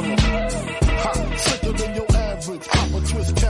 Come on. Than your average. Hop a twist, cat.